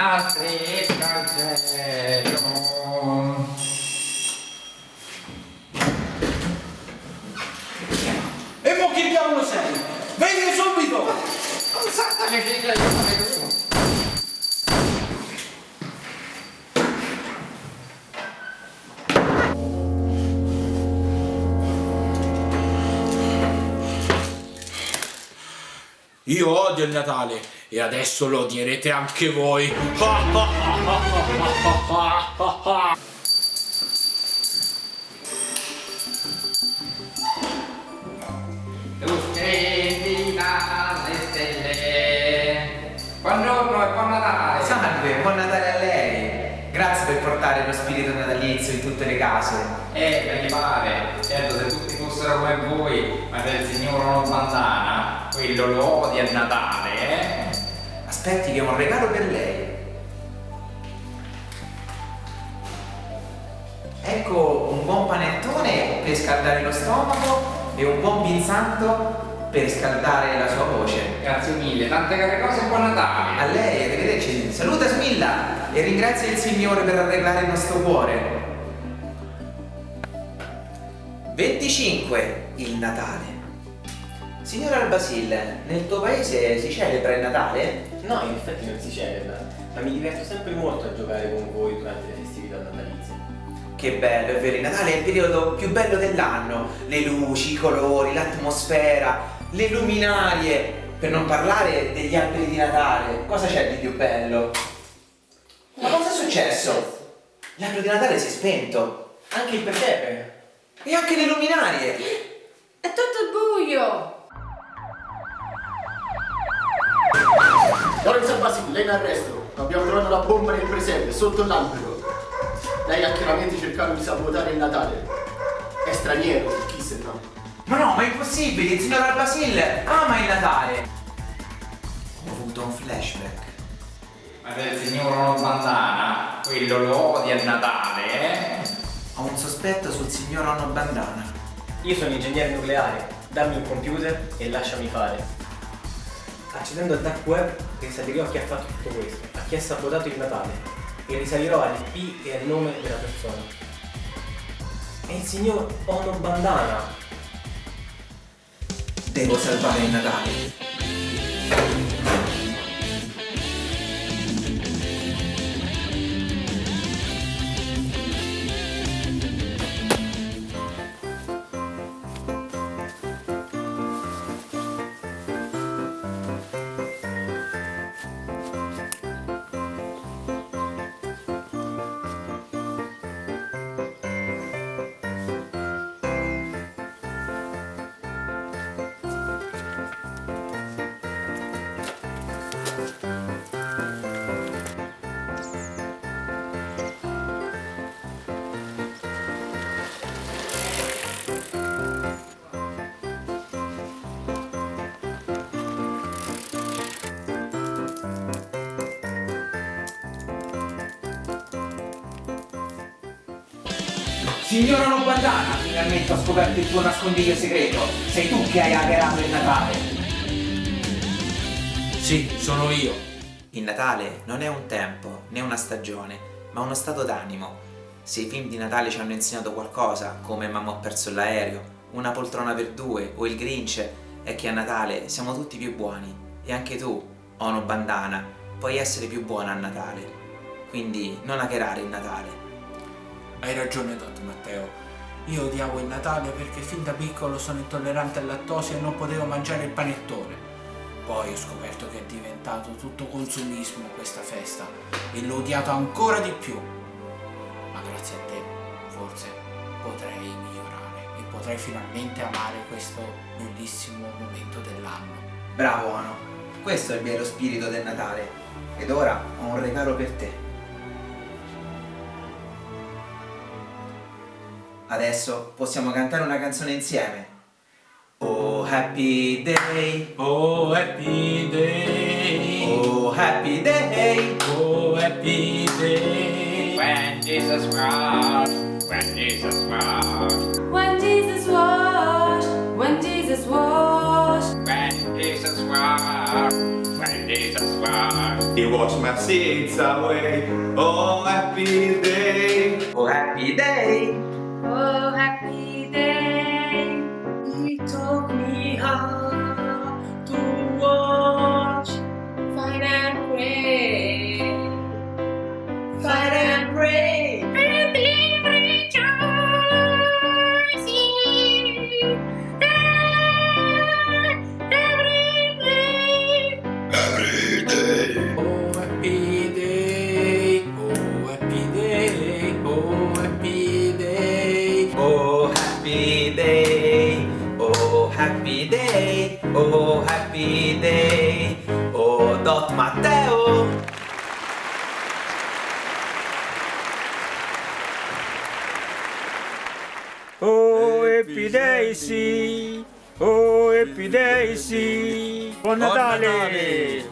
Valerio. E mo che diavolo sei? Vedi subito! Non sa che figa io fare. Io odio il Natale e adesso lo odierete anche voi. Buongiorno e buon Natale. Salve, buon Natale a lei. Grazie per portare lo spirito natalizio in tutte le case. Eh, me ne pare. Certo, se tutti fossero come voi, ma del signor non bandana, quello lo odia il Natale? Aspetti che ho un regalo per lei. Ecco un buon panettone per scaldare lo stomaco e un buon pinzanto per scaldare la sua voce. Grazie mille, tante care cose e buon Natale. A lei, arrivederci. Saluta Smilla e ringrazia il Signore per arreglare il nostro cuore. 25. Il Natale. Signor Albasile, nel tuo paese si celebra il Natale? No, in effetti non si celebra, ma mi diverto sempre molto a giocare con voi durante le festività natalizie. Che bello, è vero, il Natale è il periodo più bello dell'anno. Le luci, i colori, l'atmosfera, le luminarie. Per non parlare degli alberi di Natale. Cosa c'è di più bello? Ma cosa è successo? L'albero di Natale si è spento. Anche il presepe! E anche le luminarie. È tutto buio! Lorenzo Basile, lei in arresto. Abbiamo trovato la bomba nel presepe, sotto l'albero. Lei ha chiaramente cercato di sabotare il Natale. È straniero, chi se no? Ma no, ma è impossibile, il signor Albasil ama il Natale. Ho avuto un flashback. Ma del signor bandana, quello lo odia il Natale, eh? Ho un sospetto sul signor Onno Bandana. Io sono ingegnere nucleare, dammi un computer e lasciami fare. Accedendo al dark web risalirò a chi ha fatto tutto questo, a chi ha sabotato il Natale e risalirò all'IP e al nome della persona. È il signor Ono Bandana. Devo salvare il Natale. Signor Ono Bandana, finalmente ho scoperto il tuo nascondiglio segreto. Sei tu che hai hackerato il Natale. Sì, sono io. Il Natale non è un tempo, né una stagione, ma uno stato d'animo. Se i film di Natale ci hanno insegnato qualcosa, come Mamma ho perso l'aereo, Una poltrona per due o Il Grinch, è che a Natale siamo tutti più buoni. E anche tu, Ono Bandana, puoi essere più buona a Natale. Quindi non hackerare il Natale. Hai ragione, Dottor Matteo. Io odiavo il Natale perché fin da piccolo sono intollerante al lattosio e non potevo mangiare il panettone. Poi ho scoperto che è diventato tutto consumismo questa festa e l'ho odiato ancora di più. Ma grazie a te, forse potrei migliorare e potrei finalmente amare questo bellissimo momento dell'anno. Bravo Ono, questo è il vero spirito del Natale. Ed ora ho un regalo per te. Adesso possiamo cantare una canzone insieme. Oh happy day, oh happy day, oh happy day, oh happy day. When Jesus was, when Jesus was, when Jesus was, when Jesus was, when Jesus was, when Jesus was. He washed my seeds away. Oh happy day, oh happy day. Oh. Matteo! Oh Happy Daisy! Oh Happy Daisy! Buon Natale.